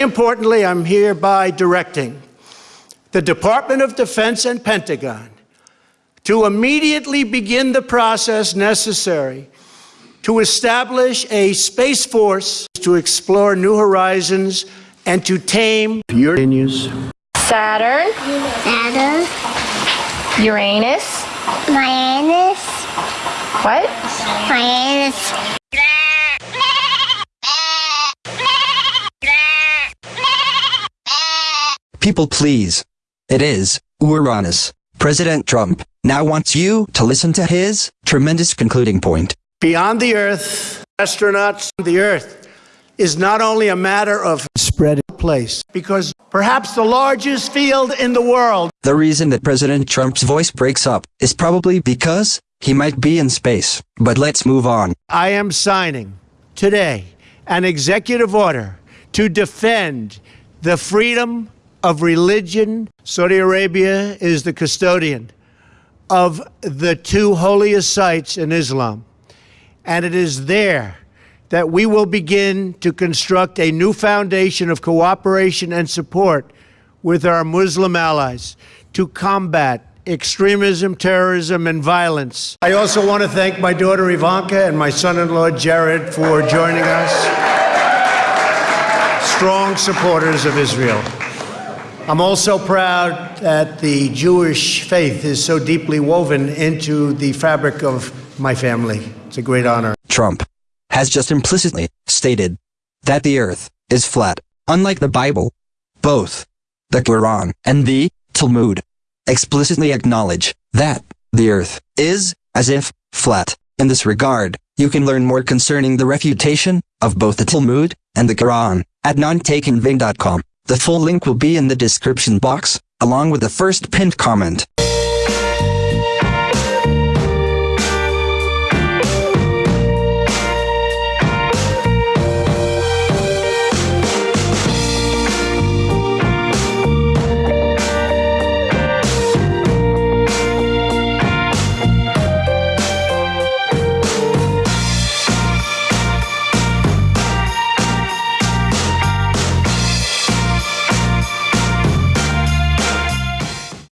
Importantly, I'm hereby directing the Department of Defense and Pentagon to immediately begin the process necessary to establish a space force to explore new horizons and to tame Uranus, Saturn, Saturn, Uranus. Uranus, What? Uranus, People please. It is Uranus. President Trump now wants you to listen to his tremendous concluding point. beyond the Earth, astronauts on the Earth is not only a matter of spread place, because perhaps the largest field in the world The reason that President Trump's voice breaks up is probably because he might be in space. But let's move on. I am signing today an executive order to defend the freedom of religion. Saudi Arabia is the custodian of the two holiest sites in Islam. And it is there that we will begin to construct a new foundation of cooperation and support with our Muslim allies to combat extremism, terrorism, and violence. I also want to thank my daughter Ivanka and my son in law Jared for joining us. Strong supporters of Israel. I'm also proud that the Jewish faith is so deeply woven into the fabric of my family. It's a great honor. Trump has just implicitly stated that the earth is flat, unlike the Bible. Both the Quran and the Talmud explicitly acknowledge that the earth is, as if, flat. In this regard, you can learn more concerning the refutation of both the Talmud and the Quran at nontakenving.com. The full link will be in the description box, along with the first pinned comment.